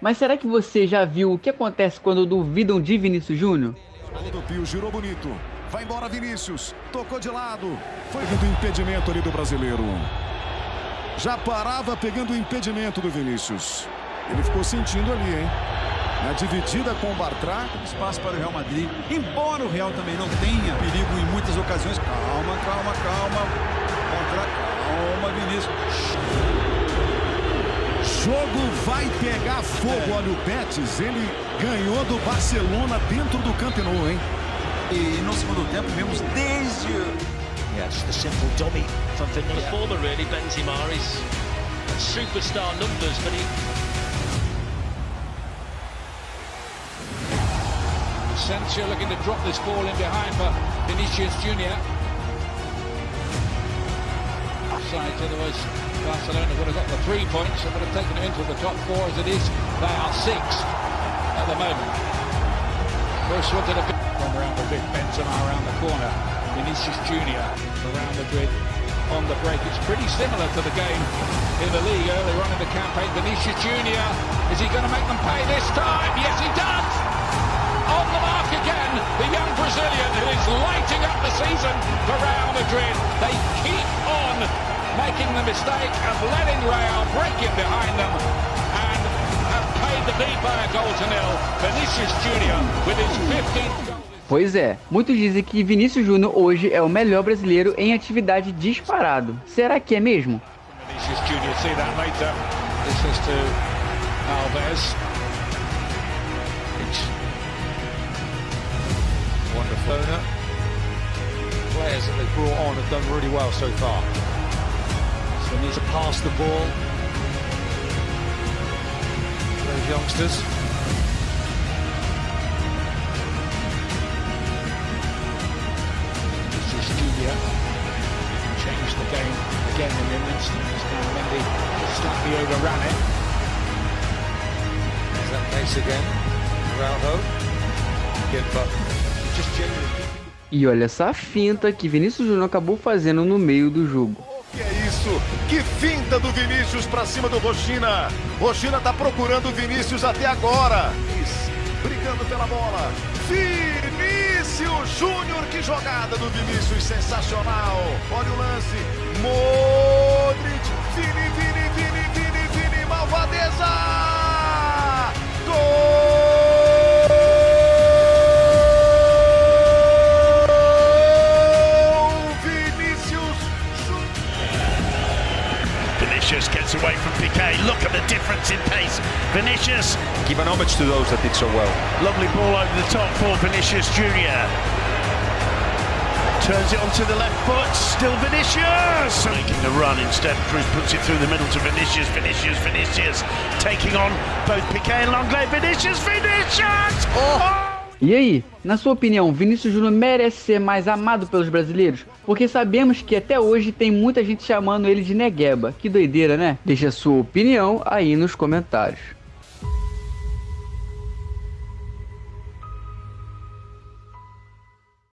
Mas será que você já viu o que acontece quando duvidam de Vinícius Júnior? do Pio girou bonito. Vai embora Vinícius. Tocou de lado. Foi do impedimento ali do brasileiro. Já parava pegando o impedimento do Vinícius. Ele ficou sentindo ali, hein? Na dividida com o Bartra. Espaço para o Real Madrid. Embora o Real também não tenha perigo em muitas ocasiões. Calma, calma, calma. Contra, calma, Vinícius jogo vai pegar fogo. Olha o Betis, ele ganhou do Barcelona dentro do Camp Nou, hein? E no segundo tempo vemos desde Yes, the simple dummy from Finland. Yeah. Former really, Benzema, he's superstar numbers, but he... Asensio looking to drop this ball in behind for Vinicius Junior. Side, otherwise Barcelona would have got the three points and would have taken it into the top four as it is. They are six at the moment. First one to the from the big Benzema around the corner. Vinicius Junior the grid on the break. It's pretty similar to the game in the league earlier on in the campaign. Vinicius Junior, is he going to make them pay this time? Yes, he does! On the mark again, the young Brazilian who is lighting up the season for Real Madrid. They keep making the mistake of letting Real break in behind them and have paid the beat by a goal to nil. Vinicius Junior with his 15th Pois é, muitos dizem que Vinícius Júnior hoje é o melhor brasileiro em atividade disparado. Será que é mesmo? Vinicius Junior, see that later. This is to Alves. Wonderful. Players that they've brought on have done really well so far. They need to pass the ball. Those youngsters. This is Julia. Changed the game again in an instant. Now Mendy slightly overran it. Is that case again? Rauho. Good, but just generally... E olha essa finta que Vinícius Júnior acabou fazendo no meio do jogo. Que isso? Que finta do Vinícius para cima do Rochina. Rochina tá procurando o Vinícius até agora. Brigando pela bola. Vinícius Júnior, que jogada do Vinícius, sensacional. Olha o lance. Modric, Vini, Vini, gets away from Piquet. Look at the difference in pace. Vinicius. Give an homage to those that did so well. Lovely ball over the top for Vinicius Junior. Turns it onto the left foot, still Vinicius! Making the run instead, Cruz puts it through the middle to Vinicius, Vinicius, Vinicius, taking on both Piquet and Longley, Vinicius, Vinicius! Oh! oh! E aí, na sua opinião, Vinícius Júnior merece ser mais amado pelos brasileiros? Porque sabemos que até hoje tem muita gente chamando ele de Negueba. Que doideira, né? Deixe a sua opinião aí nos comentários.